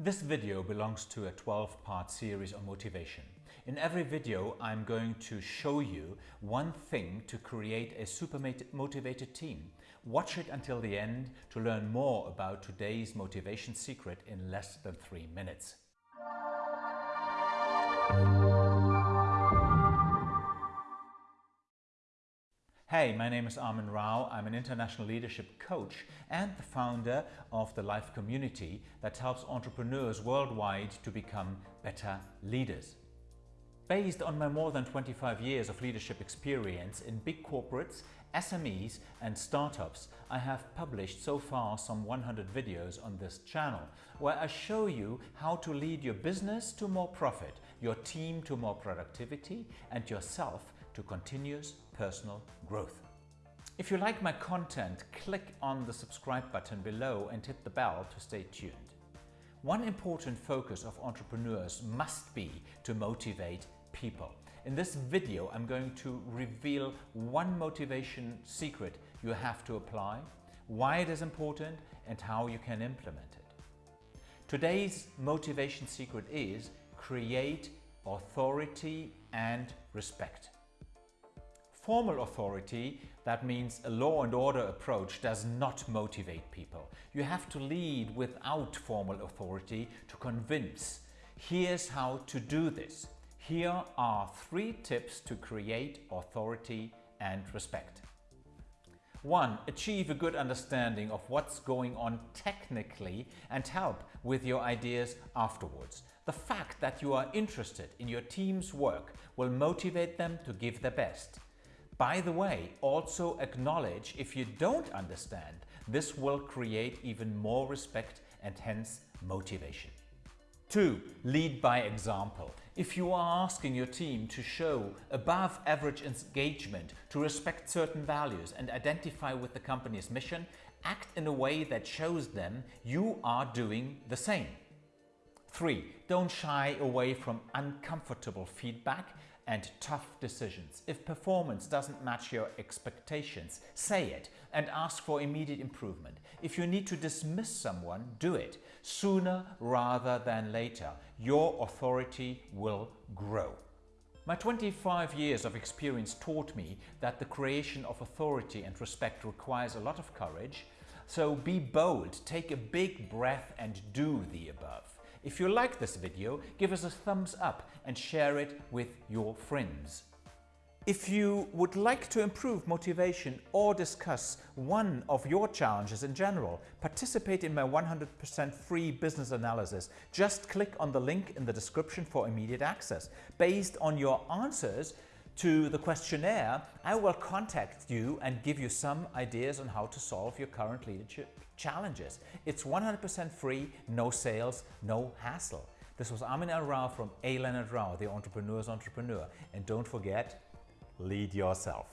This video belongs to a 12-part series on motivation. In every video, I'm going to show you one thing to create a super motivated team. Watch it until the end to learn more about today's motivation secret in less than three minutes. Hey, my name is Armin Rao. I'm an international leadership coach and the founder of the Life Community that helps entrepreneurs worldwide to become better leaders. Based on my more than 25 years of leadership experience in big corporates, SMEs and startups, I have published so far some 100 videos on this channel, where I show you how to lead your business to more profit, your team to more productivity and yourself to continuous personal growth. If you like my content, click on the subscribe button below and hit the bell to stay tuned. One important focus of entrepreneurs must be to motivate people. In this video, I'm going to reveal one motivation secret you have to apply, why it is important and how you can implement it. Today's motivation secret is create authority and respect. Formal authority, that means a law and order approach, does not motivate people. You have to lead without formal authority to convince. Here's how to do this. Here are three tips to create authority and respect. 1. Achieve a good understanding of what's going on technically and help with your ideas afterwards. The fact that you are interested in your team's work will motivate them to give their best. By the way, also acknowledge if you don't understand. This will create even more respect and hence motivation. 2. Lead by example. If you are asking your team to show above average engagement, to respect certain values and identify with the company's mission, act in a way that shows them you are doing the same. 3. Don't shy away from uncomfortable feedback and tough decisions. If performance doesn't match your expectations, say it and ask for immediate improvement. If you need to dismiss someone, do it sooner rather than later. Your authority will grow. My 25 years of experience taught me that the creation of authority and respect requires a lot of courage, so be bold, take a big breath and do the above. If you like this video, give us a thumbs up and share it with your friends. If you would like to improve motivation or discuss one of your challenges in general, participate in my 100% free business analysis. Just click on the link in the description for immediate access. Based on your answers, to the questionnaire, I will contact you and give you some ideas on how to solve your current leadership challenges. It's 100% free, no sales, no hassle. This was Armin L. Rao from A. Leonard Rao, the entrepreneur's entrepreneur. And don't forget, lead yourself.